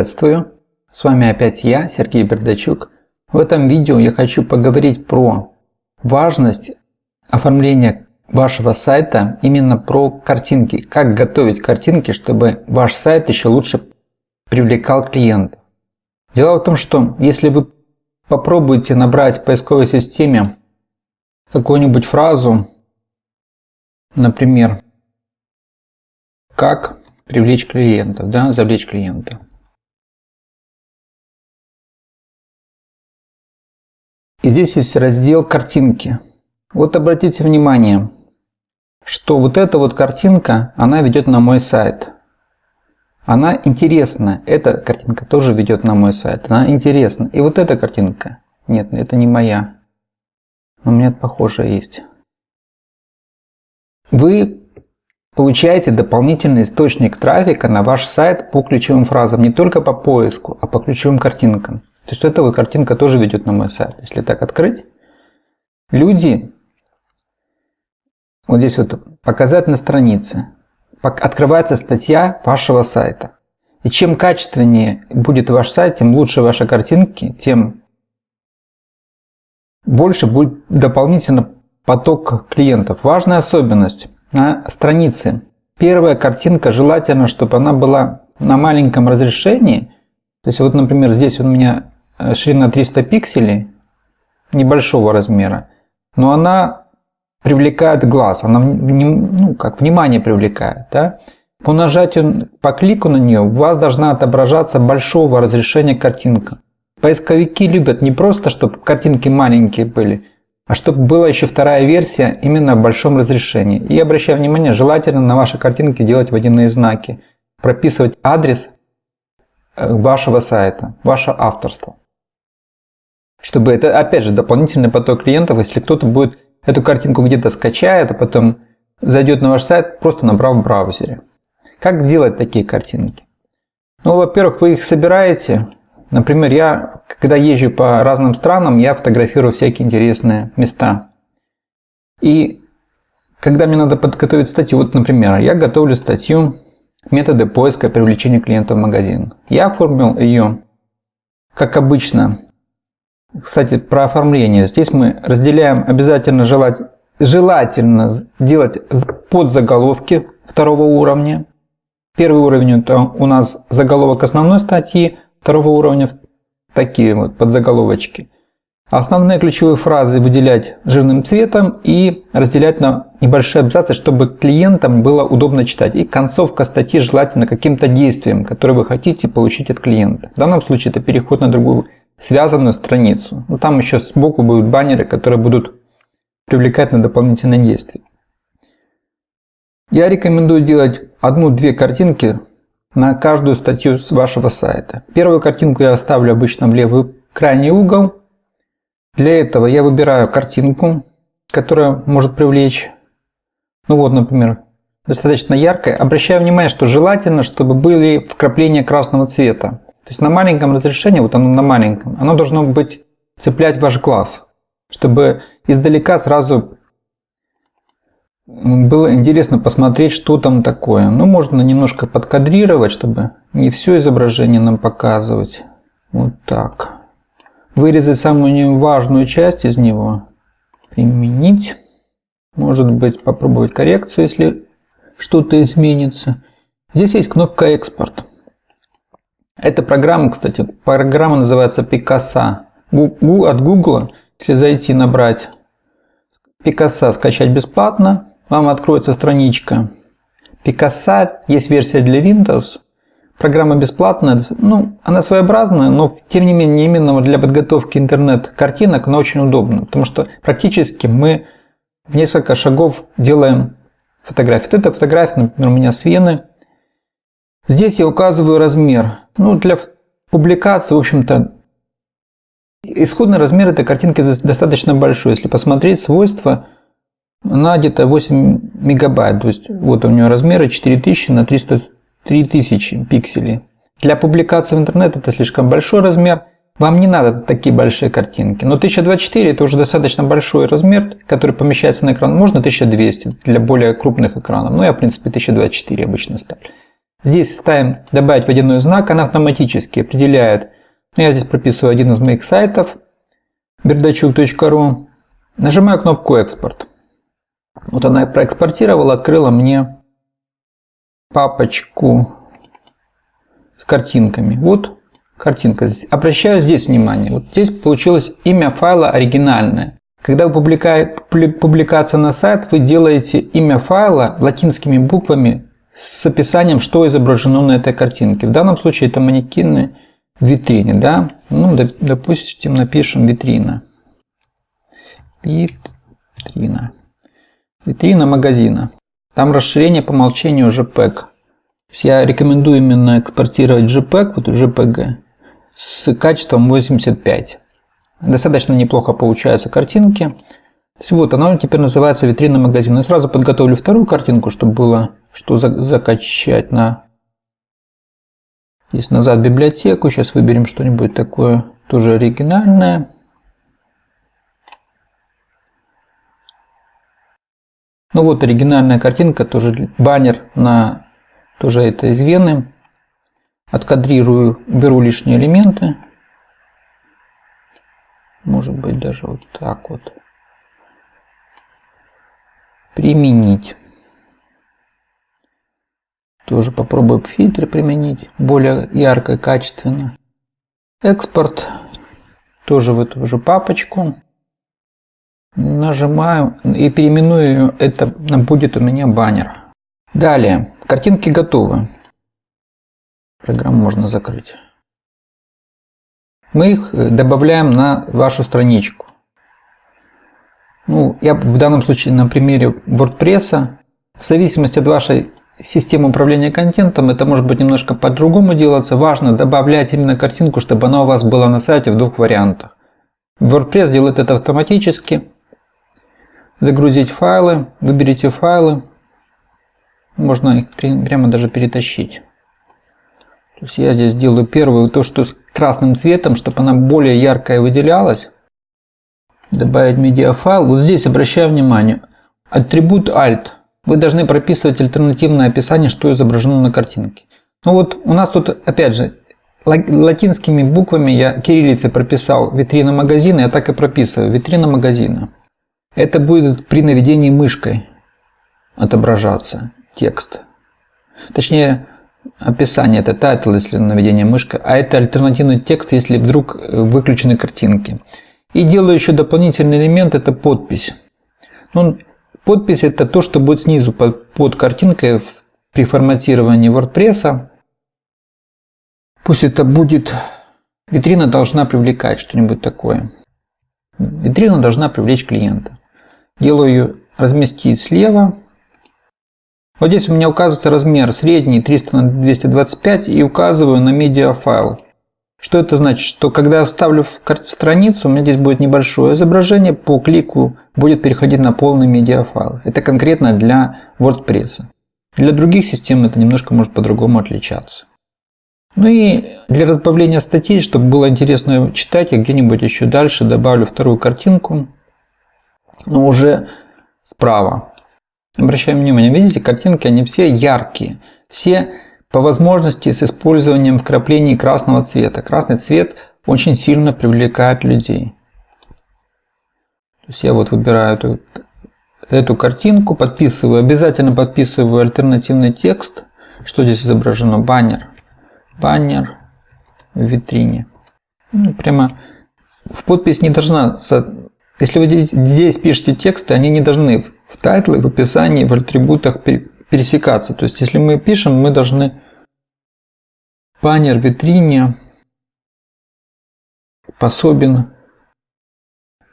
Приветствую! С вами опять я, Сергей Бердачук. В этом видео я хочу поговорить про важность оформления вашего сайта именно про картинки. Как готовить картинки, чтобы ваш сайт еще лучше привлекал клиентов. Дело в том, что если вы попробуете набрать в поисковой системе какую-нибудь фразу, например, как привлечь клиентов, да, завлечь клиента. И здесь есть раздел картинки. Вот обратите внимание, что вот эта вот картинка, она ведет на мой сайт. Она интересна. Эта картинка тоже ведет на мой сайт. Она интересна. И вот эта картинка. Нет, это не моя. Но у меня похожая есть. Вы Получаете дополнительный источник трафика на ваш сайт по ключевым фразам, не только по поиску, а по ключевым картинкам. То есть эта вот картинка тоже ведет на мой сайт. Если так открыть, люди, вот здесь вот показать на странице, открывается статья вашего сайта. И чем качественнее будет ваш сайт, тем лучше ваши картинки, тем больше будет дополнительно поток клиентов. Важная особенность на странице. Первая картинка желательно, чтобы она была на маленьком разрешении. То есть вот, например, здесь у меня э, ширина 300 пикселей, небольшого размера, но она привлекает глаз, она ну, как внимание привлекает. Да? По нажатию, по клику на нее у вас должна отображаться большого разрешения картинка. Поисковики любят не просто, чтобы картинки маленькие были, а чтобы была еще вторая версия именно в большом разрешении. И обращаю внимание, желательно на ваши картинки делать водяные знаки, прописывать адрес вашего сайта, ваше авторство. Чтобы это, опять же, дополнительный поток клиентов, если кто-то будет эту картинку где-то скачает, а потом зайдет на ваш сайт, просто набрав в браузере. Как делать такие картинки? Ну, во-первых, вы их собираете, Например, я, когда езжу по разным странам, я фотографирую всякие интересные места. И когда мне надо подготовить статью, вот, например, я готовлю статью «Методы поиска и привлечения клиентов в магазин». Я оформил ее, как обычно. Кстати, про оформление. Здесь мы разделяем обязательно желать, желательно делать подзаголовки второго уровня. Первый уровень это у нас заголовок основной статьи, второго уровня такие вот подзаголовочки. Основные ключевые фразы выделять жирным цветом и разделять на небольшие абзацы, чтобы клиентам было удобно читать. И концовка статьи желательно каким-то действием, которое вы хотите получить от клиента. В данном случае это переход на другую связанную страницу. Но ну, там еще сбоку будут баннеры, которые будут привлекать на дополнительные действия. Я рекомендую делать одну-две картинки на каждую статью с вашего сайта. Первую картинку я оставлю обычно в левый крайний угол. Для этого я выбираю картинку, которая может привлечь, ну вот, например, достаточно яркая. Обращаю внимание, что желательно, чтобы были вкрапления красного цвета. То есть на маленьком разрешении, вот оно на маленьком, оно должно быть цеплять ваш глаз, чтобы издалека сразу было интересно посмотреть, что там такое. Ну, можно немножко подкадрировать, чтобы не все изображение нам показывать. Вот так. Вырезать самую важную часть из него. Применить. Может быть, попробовать коррекцию, если что-то изменится. Здесь есть кнопка «Экспорт». Эта программа, кстати, программа называется Picasa. От Google, если зайти набрать Picasa скачать бесплатно, вам откроется страничка Picasa, есть версия для Windows. Программа бесплатная, ну, она своеобразная, но тем не менее именно для подготовки интернет-картинок она очень удобна, потому что практически мы в несколько шагов делаем фотографии. Вот это фотография, например, у меня с Вены. Здесь я указываю размер. Ну, для публикации, в общем-то, исходный размер этой картинки достаточно большой. Если посмотреть свойства, она где-то 8 мегабайт. То есть вот у нее размеры 4000 на 300 3000 пикселей. Для публикации в интернет это слишком большой размер, вам не надо такие большие картинки. Но 1024 это уже достаточно большой размер, который помещается на экран. Можно 1200 для более крупных экранов. Но я в принципе 1024 обычно ставлю. Здесь ставим «Добавить водяной знак», она автоматически определяет. Ну, я здесь прописываю один из моих сайтов, бердачук.ру. Нажимаю кнопку «Экспорт». Вот она проэкспортировала, открыла мне папочку с картинками. Вот картинка. Обращаю здесь внимание. Вот здесь получилось имя файла оригинальное. Когда вы публикация на сайт, вы делаете имя файла латинскими буквами с описанием, что изображено на этой картинке. В данном случае это манекены в витрине. Да? Ну, допустим, напишем витрина. Витрина. Витрина магазина. Там расширение по умолчанию JPEG. Я рекомендую именно экспортировать JPEG, вот JPG, с качеством 85. Достаточно неплохо получаются картинки. Вот, она теперь называется витрина магазина. Я сразу подготовлю вторую картинку, чтобы было что закачать на... Здесь назад библиотеку. Сейчас выберем что-нибудь такое тоже оригинальное. Ну вот оригинальная картинка, тоже баннер на тоже это из Вены. Откадрирую, беру лишние элементы. Может быть даже вот так вот. Применить. Тоже попробую фильтры применить. Более ярко и качественно. Экспорт. Тоже в эту же папочку. Нажимаю и переименую это будет у меня баннер. Далее. Картинки готовы. Программу можно закрыть. Мы их э, добавляем на вашу страничку. Ну, я в данном случае на примере WordPress. В зависимости от вашей системы управления контентом, это может быть немножко по-другому делаться. Важно добавлять именно картинку, чтобы она у вас была на сайте в двух вариантах. WordPress делает это автоматически загрузить файлы, выберите файлы, можно их прямо даже перетащить. То есть я здесь делаю первую, то, что с красным цветом, чтобы она более яркая выделялась. Добавить медиафайл. Вот здесь обращаю внимание. Атрибут Alt. Вы должны прописывать альтернативное описание, что изображено на картинке. Ну вот у нас тут, опять же, латинскими буквами я кириллицей прописал витрина магазина, я так и прописываю, витрина магазина. Это будет при наведении мышкой отображаться текст. Точнее, описание это title, если наведение мышкой, а это альтернативный текст, если вдруг выключены картинки. И делаю еще дополнительный элемент, это подпись. Ну, подпись это то, что будет снизу под, под картинкой при форматировании WordPress. Пусть это будет... Витрина должна привлекать что-нибудь такое. Витрина должна привлечь клиента. Делаю ее разместить слева. Вот здесь у меня указывается размер средний 300 на 225 и указываю на медиафайл. Что это значит? Что когда я вставлю в страницу, у меня здесь будет небольшое изображение, по клику будет переходить на полный медиафайл. Это конкретно для WordPress. Для других систем это немножко может по-другому отличаться. Ну и для разбавления статей, чтобы было интересно читать, я где-нибудь еще дальше добавлю вторую картинку но уже справа. Обращаем внимание, видите, картинки, они все яркие. Все по возможности с использованием вкраплений красного цвета. Красный цвет очень сильно привлекает людей. То есть я вот выбираю эту, эту картинку, подписываю, обязательно подписываю альтернативный текст. Что здесь изображено? Баннер. Баннер в витрине. Ну, прямо в подпись не должна если вы здесь пишете тексты, они не должны в тайтле, в описании, в атрибутах пересекаться. То есть, если мы пишем, мы должны баннер в витрине способен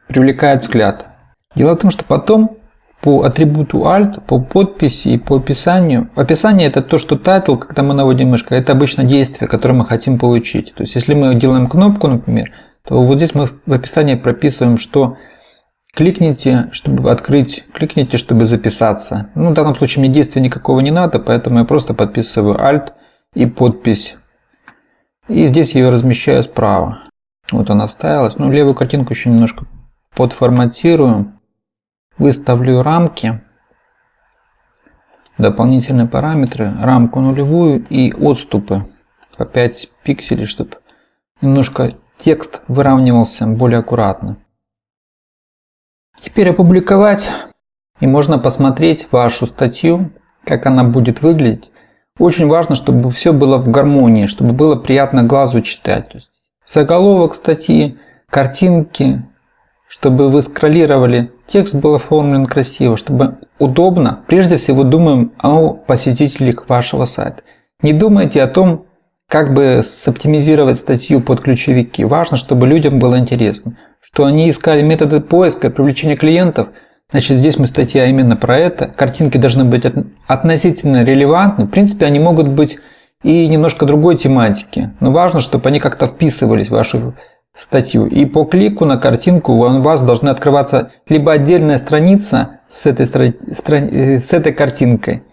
привлекает взгляд. Дело в том, что потом по атрибуту alt, по подписи и по описанию. Описание это то, что title, когда мы наводим мышкой, это обычно действие, которое мы хотим получить. То есть, если мы делаем кнопку, например, то вот здесь мы в описании прописываем, что Кликните, чтобы открыть, кликните, чтобы записаться. Ну, в данном случае мне действия никакого не надо, поэтому я просто подписываю Alt и подпись. И здесь ее размещаю справа. Вот она вставилась. Ну, левую картинку еще немножко подформатирую. Выставлю рамки. дополнительные параметры, рамку нулевую и отступы по 5 пикселей, чтобы немножко текст выравнивался более аккуратно. Теперь опубликовать и можно посмотреть вашу статью, как она будет выглядеть. Очень важно, чтобы все было в гармонии, чтобы было приятно глазу читать. То есть заголовок статьи, картинки, чтобы вы скроллировали, текст был оформлен красиво, чтобы удобно. Прежде всего думаем о посетителях вашего сайта. Не думайте о том, как бы соптимизировать статью под ключевики. Важно, чтобы людям было интересно. Что они искали методы поиска, привлечения клиентов. Значит, здесь мы статья именно про это. Картинки должны быть относительно релевантны. В принципе, они могут быть и немножко другой тематики. Но важно, чтобы они как-то вписывались в вашу статью. И по клику на картинку у вас должна открываться либо отдельная страница с этой, э, с этой картинкой,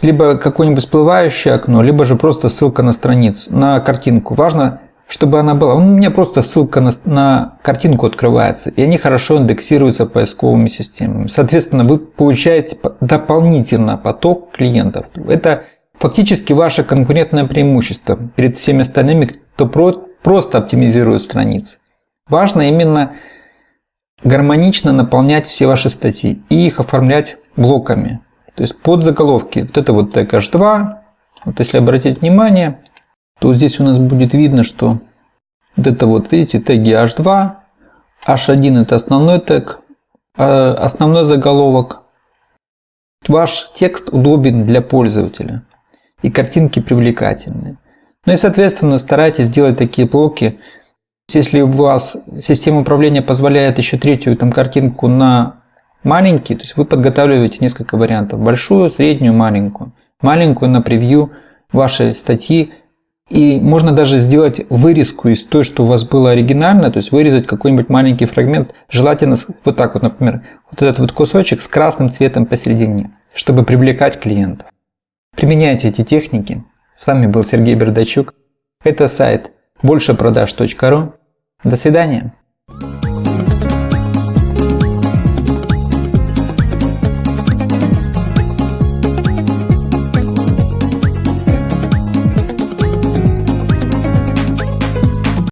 либо какое-нибудь всплывающее окно, либо же просто ссылка на страницу, на картинку. Важно, чтобы она была. У меня просто ссылка на, на картинку открывается, и они хорошо индексируются поисковыми системами. Соответственно, вы получаете дополнительно поток клиентов. Это фактически ваше конкурентное преимущество перед всеми остальными, кто просто оптимизируют страницы. Важно именно гармонично наполнять все ваши статьи и их оформлять блоками. То есть под заголовки. Вот это вот тег H2. Вот если обратить внимание, то здесь у нас будет видно, что вот это вот, видите, теги H2, H1 это основной тег, а основной заголовок. Ваш текст удобен для пользователя и картинки привлекательные. Ну и соответственно старайтесь делать такие блоки. Если у вас система управления позволяет еще третью там, картинку на маленький, то есть вы подготавливаете несколько вариантов. Большую, среднюю, маленькую. Маленькую на превью вашей статьи. И можно даже сделать вырезку из той, что у вас было оригинально, то есть вырезать какой-нибудь маленький фрагмент, желательно вот так вот, например, вот этот вот кусочек с красным цветом посередине, чтобы привлекать клиентов. Применяйте эти техники, с вами был Сергей Бердачук. Это сайт большепродаж.ру. До свидания.